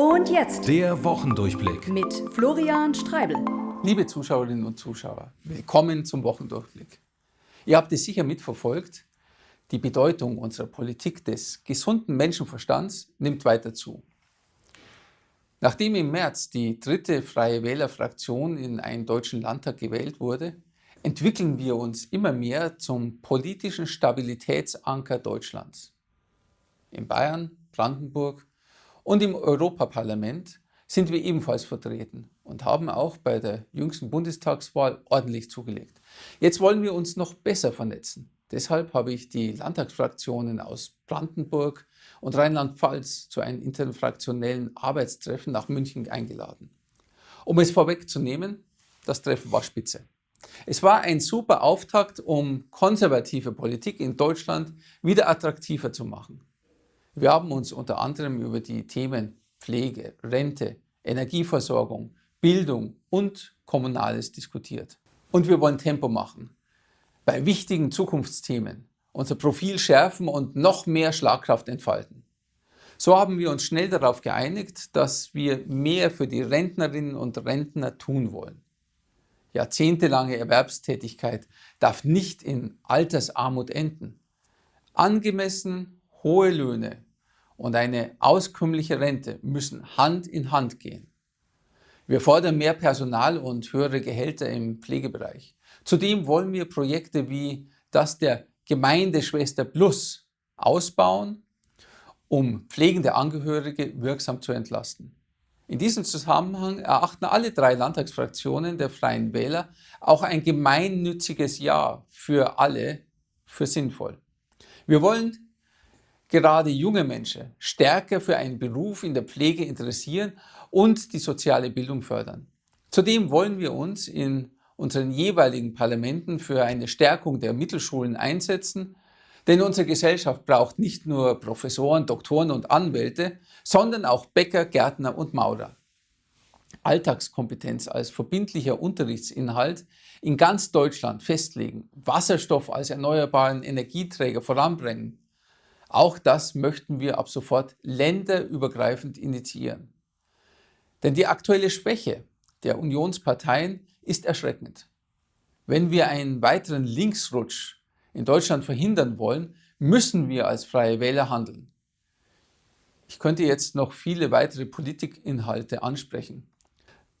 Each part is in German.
Und jetzt Der Wochendurchblick. mit Florian Streibel. Liebe Zuschauerinnen und Zuschauer, willkommen zum Wochendurchblick. Ihr habt es sicher mitverfolgt, die Bedeutung unserer Politik des gesunden Menschenverstands nimmt weiter zu. Nachdem im März die dritte Freie Wählerfraktion in einen deutschen Landtag gewählt wurde, entwickeln wir uns immer mehr zum politischen Stabilitätsanker Deutschlands. In Bayern, Brandenburg und im Europaparlament sind wir ebenfalls vertreten und haben auch bei der jüngsten Bundestagswahl ordentlich zugelegt. Jetzt wollen wir uns noch besser vernetzen. Deshalb habe ich die Landtagsfraktionen aus Brandenburg und Rheinland-Pfalz zu einem interfraktionellen Arbeitstreffen nach München eingeladen. Um es vorwegzunehmen, das Treffen war spitze. Es war ein super Auftakt, um konservative Politik in Deutschland wieder attraktiver zu machen. Wir haben uns unter anderem über die Themen Pflege, Rente, Energieversorgung, Bildung und Kommunales diskutiert. Und wir wollen Tempo machen. Bei wichtigen Zukunftsthemen unser Profil schärfen und noch mehr Schlagkraft entfalten. So haben wir uns schnell darauf geeinigt, dass wir mehr für die Rentnerinnen und Rentner tun wollen. Jahrzehntelange Erwerbstätigkeit darf nicht in Altersarmut enden. Angemessen hohe Löhne und eine auskömmliche Rente müssen Hand in Hand gehen. Wir fordern mehr Personal und höhere Gehälter im Pflegebereich. Zudem wollen wir Projekte wie das der Gemeindeschwester Plus ausbauen, um pflegende Angehörige wirksam zu entlasten. In diesem Zusammenhang erachten alle drei Landtagsfraktionen der Freien Wähler auch ein gemeinnütziges Jahr für alle für sinnvoll. Wir wollen gerade junge Menschen stärker für einen Beruf in der Pflege interessieren und die soziale Bildung fördern. Zudem wollen wir uns in unseren jeweiligen Parlamenten für eine Stärkung der Mittelschulen einsetzen denn unsere Gesellschaft braucht nicht nur Professoren, Doktoren und Anwälte, sondern auch Bäcker, Gärtner und Maurer. Alltagskompetenz als verbindlicher Unterrichtsinhalt in ganz Deutschland festlegen, Wasserstoff als erneuerbaren Energieträger voranbringen. Auch das möchten wir ab sofort länderübergreifend initiieren. Denn die aktuelle Schwäche der Unionsparteien ist erschreckend. Wenn wir einen weiteren Linksrutsch in Deutschland verhindern wollen, müssen wir als Freie Wähler handeln. Ich könnte jetzt noch viele weitere Politikinhalte ansprechen,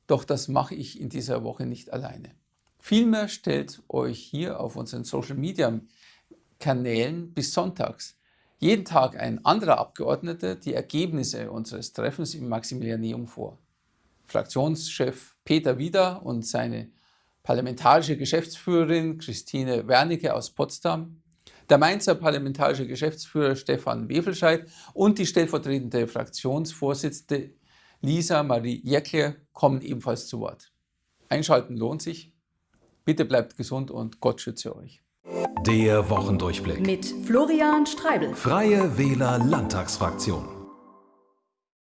doch das mache ich in dieser Woche nicht alleine. Vielmehr stellt euch hier auf unseren Social Media Kanälen bis sonntags jeden Tag ein anderer Abgeordneter die Ergebnisse unseres Treffens im Maximilianeum vor. Fraktionschef Peter Wieder und seine parlamentarische Geschäftsführerin Christine Wernicke aus Potsdam, der Mainzer parlamentarische Geschäftsführer Stefan Wefelscheid und die stellvertretende Fraktionsvorsitzende Lisa Marie Jäckler kommen ebenfalls zu Wort. Einschalten lohnt sich. Bitte bleibt gesund und Gott schütze euch. Der Wochendurchblick. Mit Florian Streibel. Freie Wähler Landtagsfraktion.